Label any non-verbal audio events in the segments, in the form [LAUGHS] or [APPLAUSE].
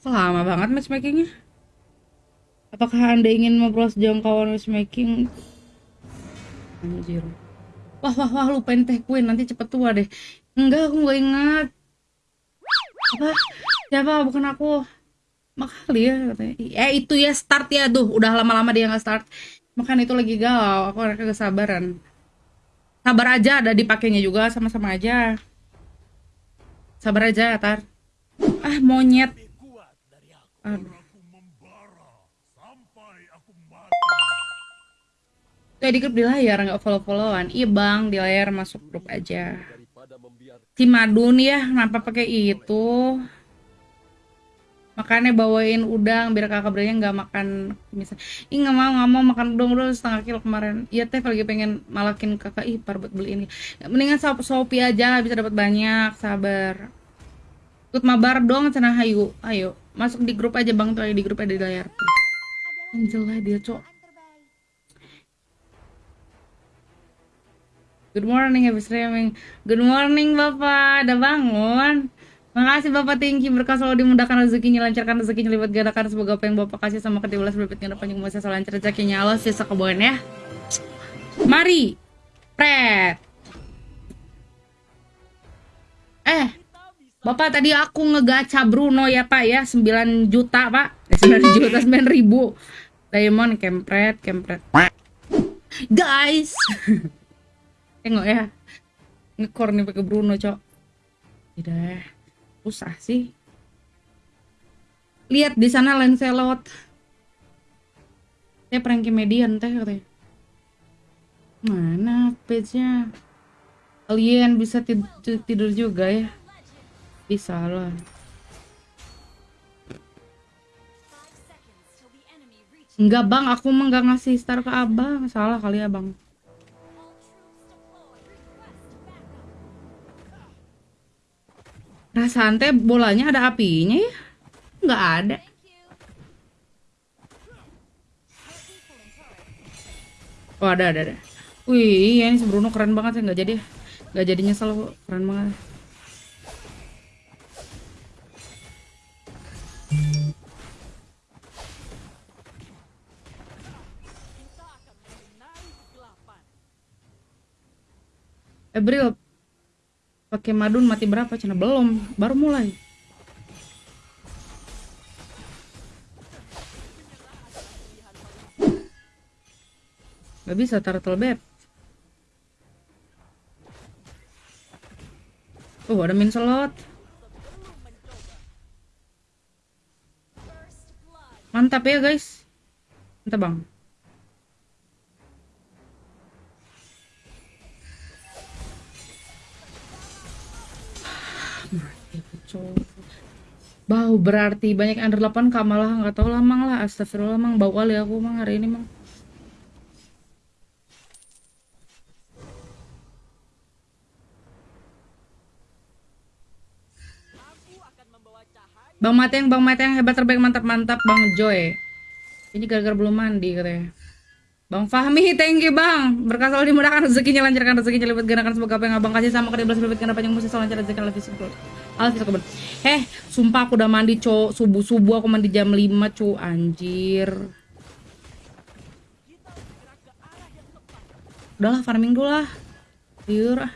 Lama banget matchmakingnya? Apakah anda ingin memperluas jangkauan matchmaking? Anjir. Wah, wah, wah, lupain teh queen. Nanti cepet tua deh. Enggak, aku nggak ingat. Apa? Siapa? Bukan aku. Makali ya katanya. Eh, itu ya start ya. Duh, udah lama-lama dia nggak start. Makan itu lagi galau. Aku mereka kesabaran. Sabar aja, ada dipakainya juga. Sama-sama aja. Sabar aja, Tar. Ah, monyet. Aduh. Di grup di layar nggak follow followan iya bang di layar masuk grup aja. Si Madun ya kenapa pakai itu? Makanya bawain udang biar kakak beranya nggak makan misal. Ih nggak mau nggak mau makan udang dulu setengah kilo kemarin. Iya teh lagi pengen malakin kakak. Ih par beli ini. Mendingan sop sopi aja bisa dapat banyak. Sabar. Ikut mabar dong cenah ayo ayo masuk di grup aja bang tuh di grup ada di layar Angel lah dia cok Good morning, happy streaming. Good morning, Bapak. Udah bangun? Makasih Bapak tinggi berkah selalu dimudahkan rezekinya, lancarkan rezekinya, lipat gerakan semoga apa yang Bapak kasih sama kedua belas berlipat panjang umur saya lancar rezekinya. Allah sisa kebun ya. Mari. Pret. Eh, Bapak tadi aku ngegacha Bruno ya Pak ya 9 juta Pak. Eh, 9 [LAUGHS] juta 9 ribu. Diamond kempret kempret. Guys. [LAUGHS] Tengok ya. Ngekor nih pakai Bruno, Cok. Tidak. Susah sih. Lihat di sana Lancelot. Saya prank median teh katanya. Mana page-nya? Kalian bisa tid tidur juga ya? Lah. Enggak bang, aku mah nggak ngasih star ke abang. Salah kali ya bang. Perasaan teh bolanya ada apinya ya? Nggak ada. Oh ada ada ada. Wih, ya ini si Bruno keren banget ya nggak jadi nggak jadi nyesel kok. keren banget. April pakai madun mati berapa? Cina belum. Baru mulai. Gak bisa turtle bed. Oh ada min slot. Mantap ya guys. Mantap bang Bau berarti banyak under 8 kak malah nggak tahu lah mang lah astagfirullah mang bau kali aku mang hari ini mang Bang Mateng, Bang Mateng hebat terbaik mantap mantap Bang Joy. Ini gara-gara belum mandi katanya. Bang Fahmi, thank you bang. Berkah selalu dimudahkan rezekinya, lancarkan rezekinya, lipat gerakan semoga apa yang abang kasih sama kedua belas lipat ganda panjang musik selalu lancar lebih simpel. Alas bisa keben. Eh, sumpah aku udah mandi cowok subuh subuh aku mandi jam 5 cu anjir. Udahlah farming dulu lah. Tiur ah.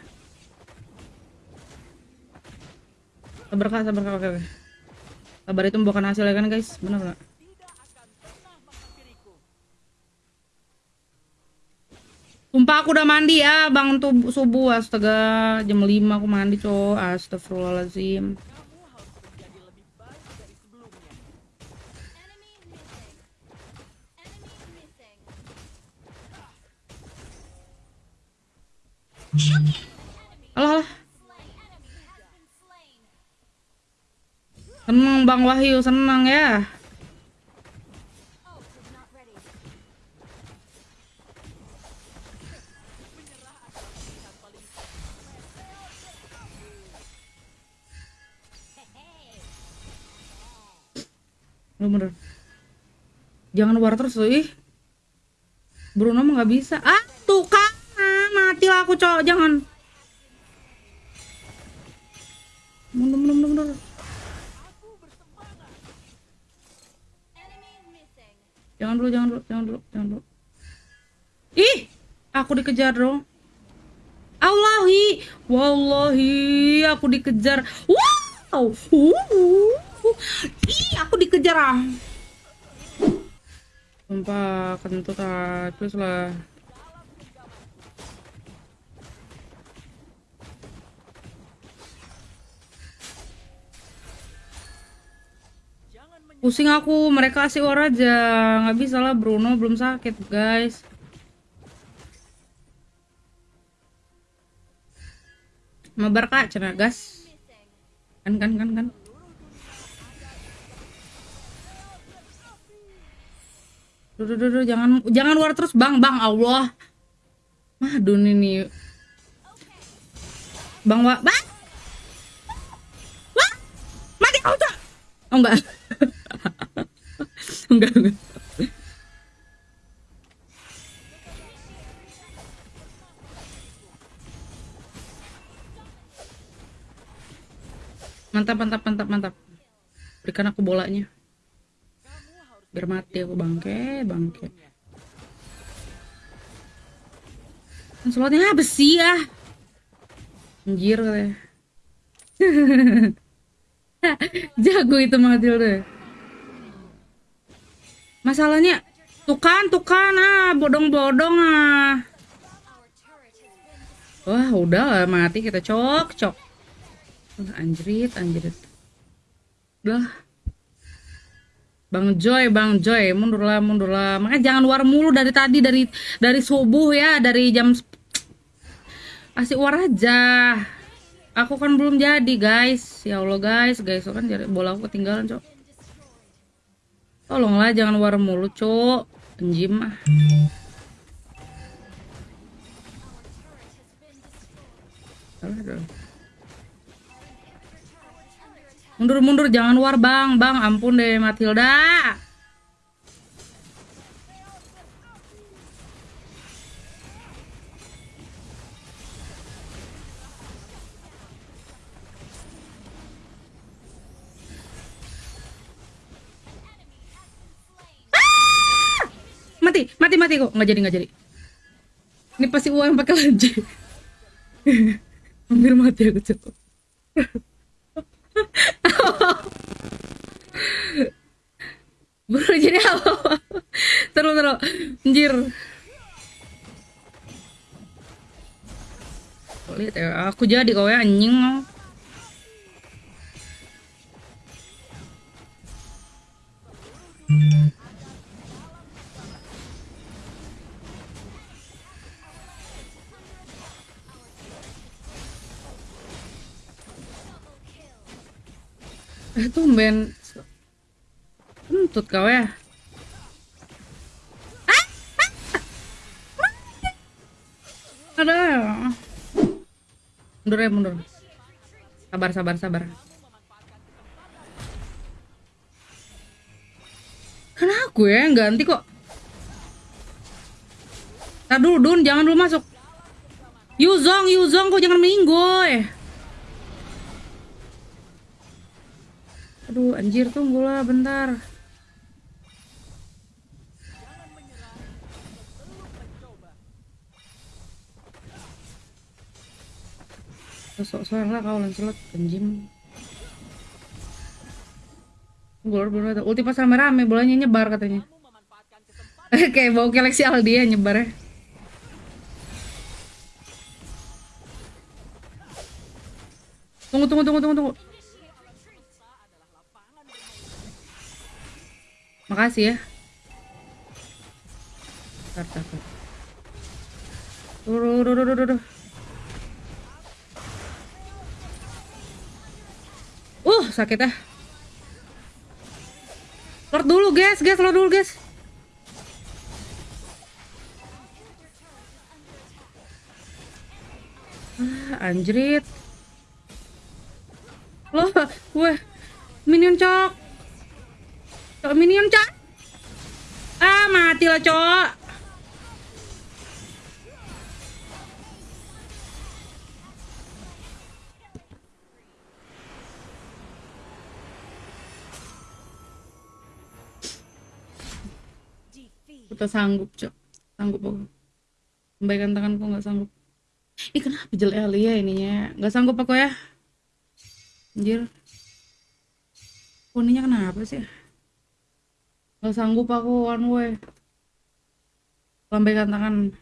Sabar kak, sabar kak. Sabar itu membuahkan hasil ya kan guys, benar nggak? Sumpah aku udah mandi ya bang tuh subuh astaga jam 5 aku mandi cowok astagfirullahaladzim Alah, alah. Seneng Bang Wahyu, seneng ya. Bener. Jangan war terus tuh ih. Bruno mah nggak bisa. Ah tuh kan ah, mati lah aku cowok. Jangan. Mundur mundur mundur mundur. Jangan dulu, jangan dulu, jangan dulu, jangan dulu. Ih, aku dikejar dong. Allahi, wallahi, aku dikejar. Wow, uh, ih, aku dikejar ah. Sumpah, kentut ah, terus lah. Pusing aku, mereka asik war aja. Nggak bisa lah, Bruno belum sakit, guys. Mabar kak, cina gas. Kan, kan, kan, kan. Duh, duh, duh, jangan, jangan war terus, bang, bang, Allah. Madun ini. Bang, wa, bang. Wah, mati kau, Cak. Oh, enggak. [LAUGHS] enggak, enggak. Mantap, mantap, mantap, mantap. Berikan aku bolanya. Biar mati aku bangke, bangke. Kan Slotnya ah, besi ya. Anjir katanya. [LAUGHS] Jago itu Matilda. Masalahnya kan, tuh kan ah, bodong-bodong ah. Wah, udah lah mati kita cok, cok. Anjrit, anjrit. Udah. Bang Joy, Bang Joy, mundurlah, mundurlah. Makanya jangan war mulu dari tadi dari dari subuh ya, dari jam Asik war aja. Aku kan belum jadi, guys. Ya Allah, guys, guys, kan jadi bola aku ketinggalan, Cok. Tolonglah jangan war mulu, Cok. Penjim ah. Dong. Mundur mundur jangan war bang. Bang ampun deh Matilda. Ah! mati mati mati kok. Nggak jadi nggak jadi. Ini pasti uang pakai [LAUGHS] lanjut hampir mati aku cukup [LAUGHS] Bro jadi apa? Terus terus, anjir. Lihat ya, aku jadi kau ya anjing. Eh tumben Kentut kau ya. Ada. Mundur ya mundur. Sabar sabar sabar. Kan aku ya ganti kok. Tar dulu Dun, jangan dulu masuk. Yuzong, Yuzong kok jangan minggoy. Aduh, anjir tunggulah bentar. Sosok suara kau Lancelot anjing. Tunggu belum ada. Ulti pas rame-rame bolanya nyebar katanya. [LAUGHS] Kayak bau galaxy Aldi ya nyebar ya. Tunggu tunggu tunggu tunggu tunggu. Makasih ya. Tar, tar, tar. Duh, duh, duh, duh, duh, duh. Sakit ah. Lord dulu, guys, guys, lord dulu, guys. Ah, anjrit. Loh, weh. Minion cok. Cok minion cok. Ah, mati lah, cok. Tak sanggup, Cok. Sanggup aku. Lambaikan tanganku nggak sanggup. Ih, kenapa jelek kali ya ininya? Nggak sanggup aku ya. Anjir. Kuninya kenapa sih? Nggak sanggup aku one way. Lambaikan tangan.